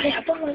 哎呀，帮我！